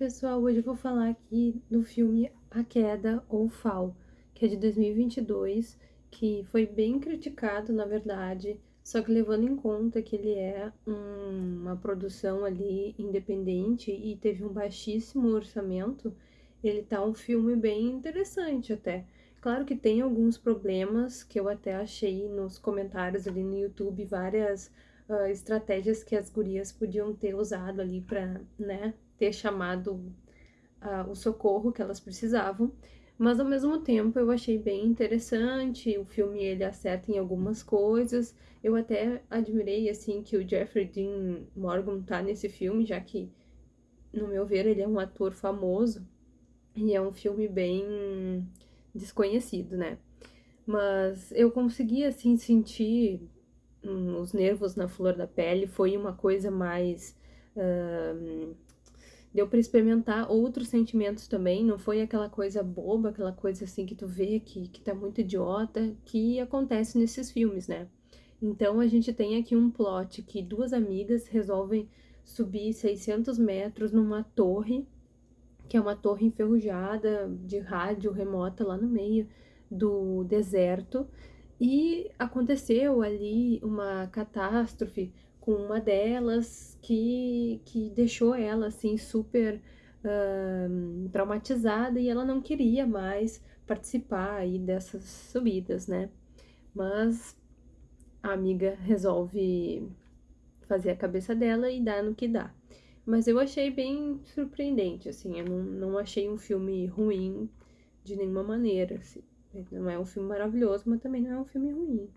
pessoal, hoje eu vou falar aqui do filme A Queda ou Fall, que é de 2022, que foi bem criticado, na verdade, só que levando em conta que ele é um, uma produção ali independente e teve um baixíssimo orçamento, ele tá um filme bem interessante até. Claro que tem alguns problemas que eu até achei nos comentários ali no YouTube, várias uh, estratégias que as gurias podiam ter usado ali para, né, ter chamado uh, o socorro que elas precisavam. Mas ao mesmo tempo eu achei bem interessante, o filme ele acerta em algumas coisas. Eu até admirei assim que o Jeffrey Dean Morgan tá nesse filme, já que no meu ver ele é um ator famoso e é um filme bem desconhecido, né? Mas eu consegui assim sentir hum, os nervos na flor da pele, foi uma coisa mais. Deu para experimentar outros sentimentos também, não foi aquela coisa boba, aquela coisa assim que tu vê que, que tá muito idiota, que acontece nesses filmes, né? Então a gente tem aqui um plot que duas amigas resolvem subir 600 metros numa torre, que é uma torre enferrujada de rádio remota lá no meio do deserto, e aconteceu ali uma catástrofe com uma delas que, que deixou ela assim super uh, traumatizada e ela não queria mais participar aí dessas subidas, né? Mas a amiga resolve fazer a cabeça dela e dar no que dá. Mas eu achei bem surpreendente, assim, eu não, não achei um filme ruim de nenhuma maneira, assim. Não é um filme maravilhoso, mas também não é um filme ruim.